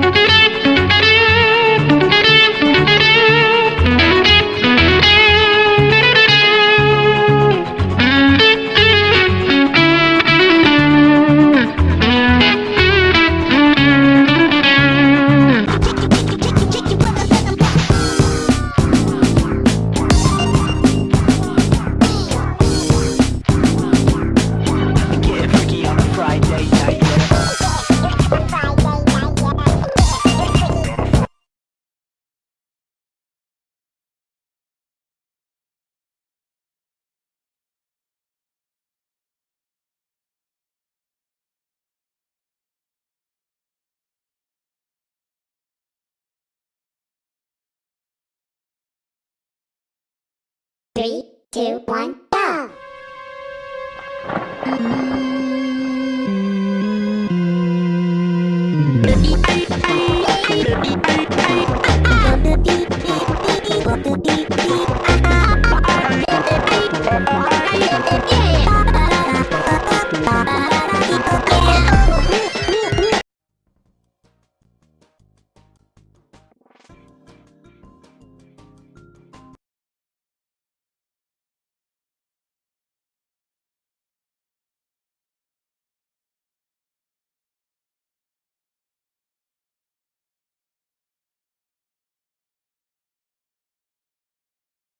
Get Three, two, one, go!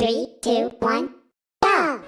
Three, two, one, go!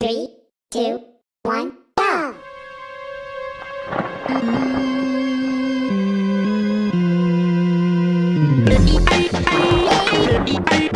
Three, two, one, go! Break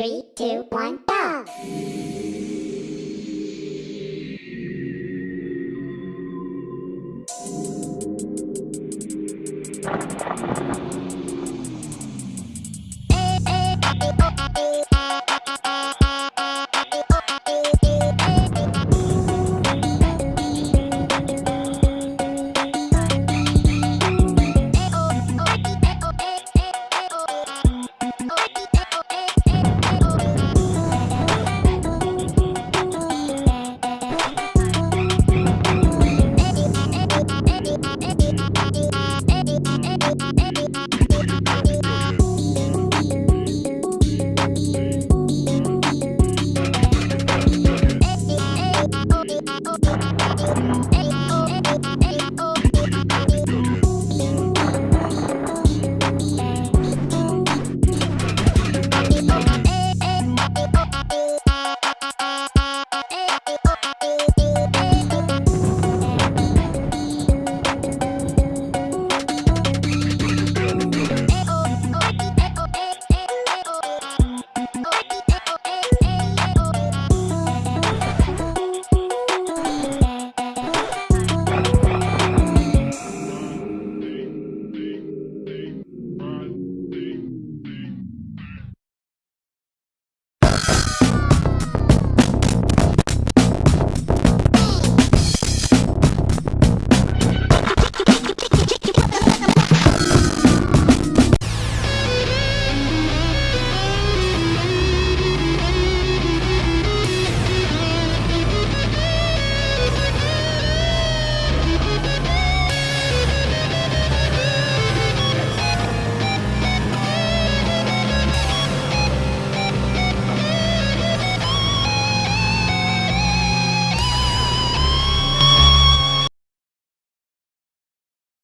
Three, two, one, ん。